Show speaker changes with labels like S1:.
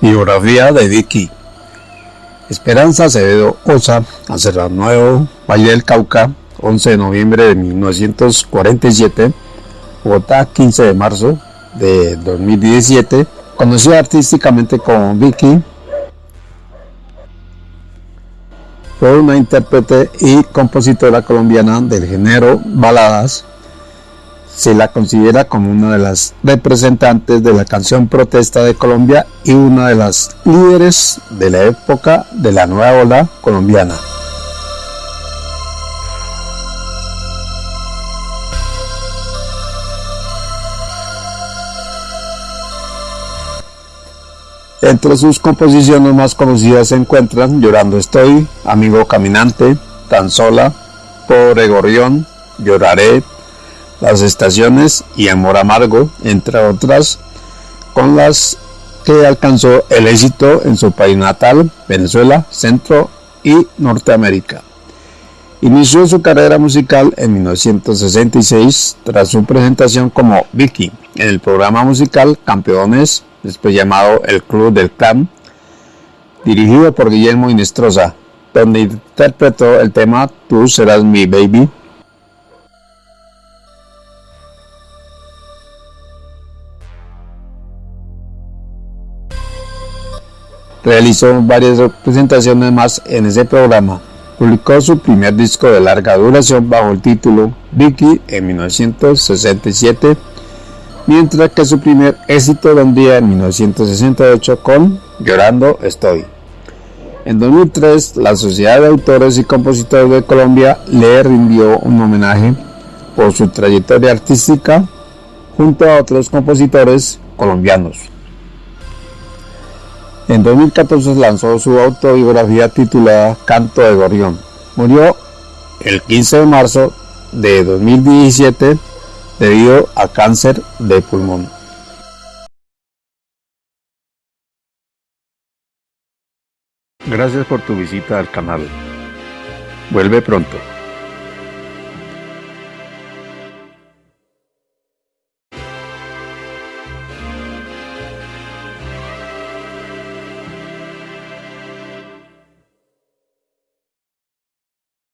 S1: Biografía de Vicky. Esperanza Acevedo Osa, a Nuevo, Valle del Cauca, 11 de noviembre de 1947, Bogotá, 15 de marzo de 2017, conocida artísticamente como Vicky, fue una intérprete y compositora colombiana del género baladas se la considera como una de las representantes de la canción protesta de Colombia y una de las líderes de la época de la nueva ola colombiana. Entre sus composiciones más conocidas se encuentran Llorando estoy, Amigo caminante, Tan sola, Pobre gorrión, Lloraré, las estaciones y Amor Amargo, entre otras, con las que alcanzó el éxito en su país natal, Venezuela, Centro y Norteamérica. Inició su carrera musical en 1966 tras su presentación como Vicky en el programa musical Campeones, después llamado El Club del Clan, dirigido por Guillermo Inestrosa, donde interpretó el tema Tú serás mi baby Realizó varias presentaciones más en ese programa. Publicó su primer disco de larga duración bajo el título Vicky en 1967, mientras que su primer éxito vendría en 1968 con Llorando Estoy. En 2003, la Sociedad de Autores y Compositores de Colombia le rindió un homenaje por su trayectoria artística junto a otros compositores colombianos. En 2014 lanzó su autobiografía titulada Canto de Gorrión. Murió el 15 de marzo de 2017 debido a cáncer de pulmón. Gracias por tu visita al canal. Vuelve pronto.